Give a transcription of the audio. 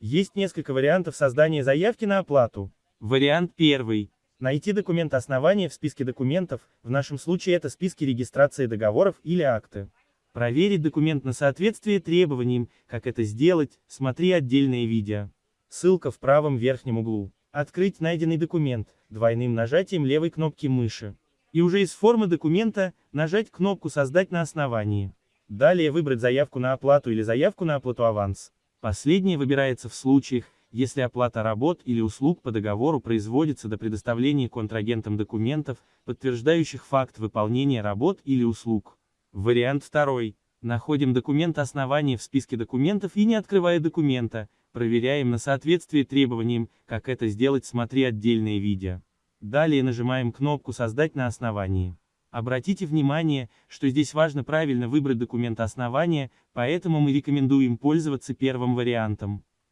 Есть несколько вариантов создания заявки на оплату. Вариант первый. Найти документ основания в списке документов, в нашем случае это списки регистрации договоров или акты. Проверить документ на соответствие требованиям, как это сделать, смотри отдельное видео. Ссылка в правом верхнем углу. Открыть найденный документ, двойным нажатием левой кнопки мыши. И уже из формы документа, нажать кнопку «Создать на основании». Далее выбрать заявку на оплату или заявку на оплату аванс. Последнее выбирается в случаях, если оплата работ или услуг по договору производится до предоставления контрагентам документов, подтверждающих факт выполнения работ или услуг. Вариант второй. Находим документ основания в списке документов и не открывая документа, проверяем на соответствие требованиям, как это сделать смотри отдельное видео. Далее нажимаем кнопку «Создать на основании». Обратите внимание, что здесь важно правильно выбрать документ основания, поэтому мы рекомендуем пользоваться первым вариантом.